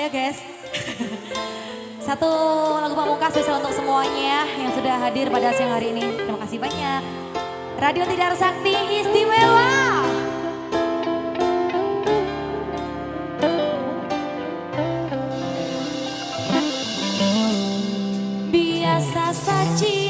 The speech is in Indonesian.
Ayo guys. Satu lagu pamungkas spesial untuk semuanya yang sudah hadir pada siang hari ini. Terima kasih banyak. Radio Tidar Sakti istimewa. Biasa saja